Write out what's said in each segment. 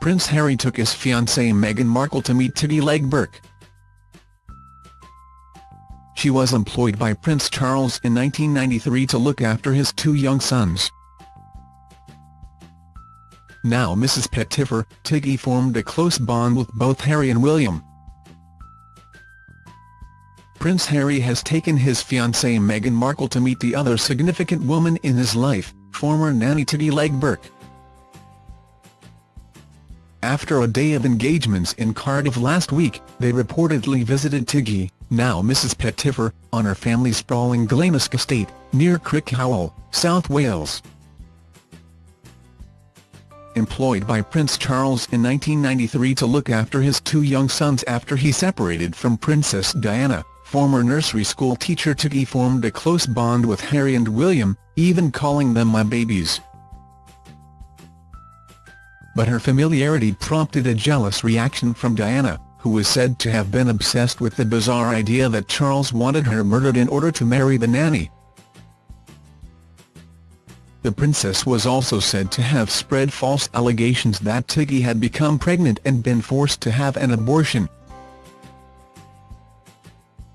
Prince Harry took his fiancée Meghan Markle to meet Tiggy Legge-Bourke. She was employed by Prince Charles in 1993 to look after his two young sons. Now Mrs Pettifer, Tiggy formed a close bond with both Harry and William. Prince Harry has taken his fiancée Meghan Markle to meet the other significant woman in his life, former nanny Tiggy Legge-Bourke. After a day of engagements in Cardiff last week, they reportedly visited Tiggy, now Mrs Pettifer, on her family's sprawling Glanusk estate, near Crickhowell, South Wales. Employed by Prince Charles in 1993 to look after his two young sons after he separated from Princess Diana, former nursery school teacher Tiggy formed a close bond with Harry and William, even calling them my babies but her familiarity prompted a jealous reaction from Diana, who was said to have been obsessed with the bizarre idea that Charles wanted her murdered in order to marry the nanny. The princess was also said to have spread false allegations that Tiggy had become pregnant and been forced to have an abortion.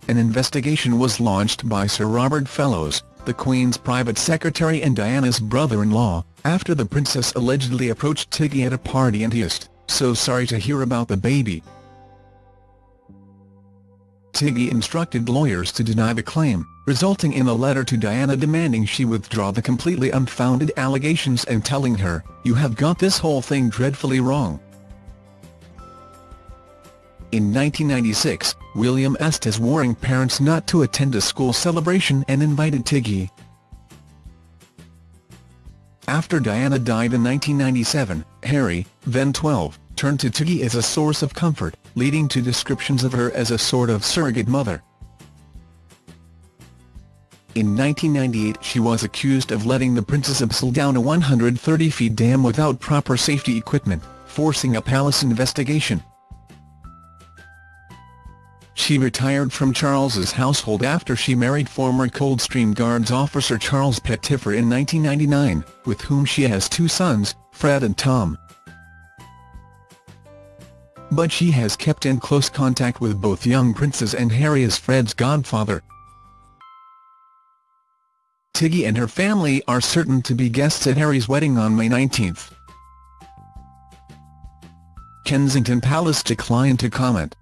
An investigation was launched by Sir Robert Fellowes, the Queen's private secretary and Diana's brother-in-law, after the princess allegedly approached Tiggy at a party and asked, so sorry to hear about the baby. Tiggy instructed lawyers to deny the claim, resulting in a letter to Diana demanding she withdraw the completely unfounded allegations and telling her, you have got this whole thing dreadfully wrong. In 1996, William asked his warring parents not to attend a school celebration and invited Tiggy, after Diana died in 1997, Harry, then 12, turned to Tiggy as a source of comfort, leading to descriptions of her as a sort of surrogate mother. In 1998 she was accused of letting the Princess abseil down a 130-feet dam without proper safety equipment, forcing a palace investigation. She retired from Charles's household after she married former Coldstream Guards officer Charles Pettifer in 1999, with whom she has two sons, Fred and Tom. But she has kept in close contact with both young princes and Harry as Fred's godfather. Tiggy and her family are certain to be guests at Harry's wedding on May 19. Kensington Palace declined to comment.